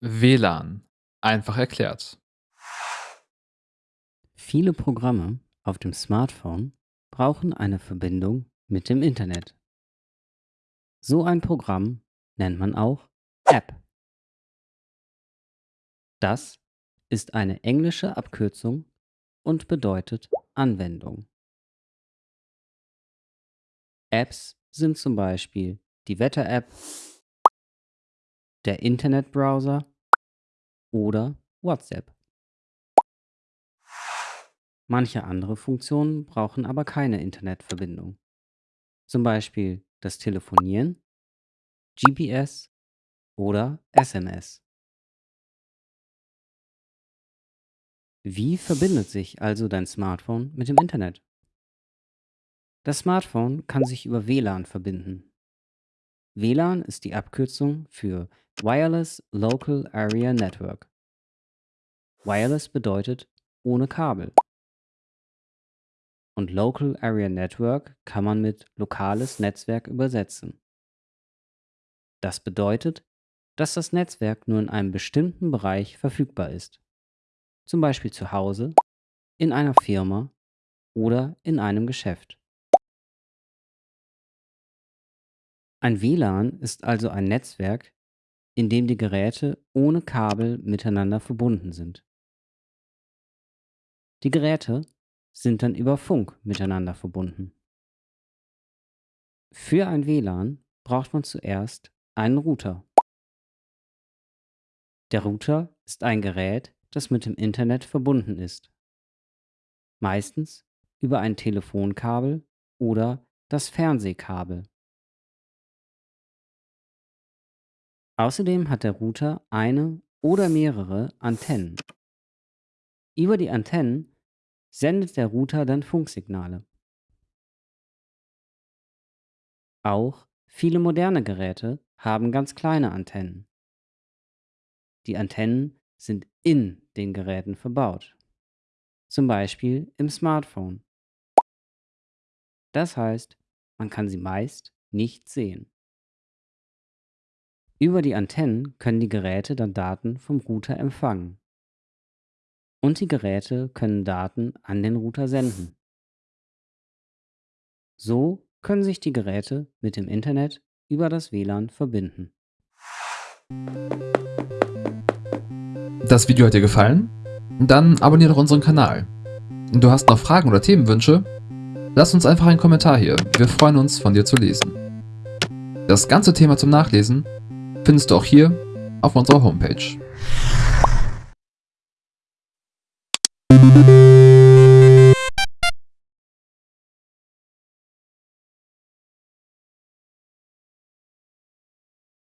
WLAN. Einfach erklärt. Viele Programme auf dem Smartphone brauchen eine Verbindung mit dem Internet. So ein Programm nennt man auch App. Das ist eine englische Abkürzung und bedeutet Anwendung. Apps sind zum Beispiel die Wetter-App, der Internetbrowser oder WhatsApp. Manche andere Funktionen brauchen aber keine Internetverbindung. Zum Beispiel das Telefonieren, GPS oder SMS. Wie verbindet sich also dein Smartphone mit dem Internet? Das Smartphone kann sich über WLAN verbinden. WLAN ist die Abkürzung für Wireless Local Area Network. Wireless bedeutet ohne Kabel. Und Local Area Network kann man mit lokales Netzwerk übersetzen. Das bedeutet, dass das Netzwerk nur in einem bestimmten Bereich verfügbar ist. Zum Beispiel zu Hause, in einer Firma oder in einem Geschäft. Ein WLAN ist also ein Netzwerk, in dem die Geräte ohne Kabel miteinander verbunden sind. Die Geräte sind dann über Funk miteinander verbunden. Für ein WLAN braucht man zuerst einen Router. Der Router ist ein Gerät, das mit dem Internet verbunden ist. Meistens über ein Telefonkabel oder das Fernsehkabel. Außerdem hat der Router eine oder mehrere Antennen. Über die Antennen sendet der Router dann Funksignale. Auch viele moderne Geräte haben ganz kleine Antennen. Die Antennen sind in den Geräten verbaut, zum Beispiel im Smartphone. Das heißt, man kann sie meist nicht sehen. Über die Antennen können die Geräte dann Daten vom Router empfangen. Und die Geräte können Daten an den Router senden. So können sich die Geräte mit dem Internet über das WLAN verbinden. Das Video hat dir gefallen? Dann abonniere doch unseren Kanal. Du hast noch Fragen oder Themenwünsche? Lass uns einfach einen Kommentar hier, wir freuen uns von dir zu lesen. Das ganze Thema zum Nachlesen findest du auch hier auf unserer Homepage.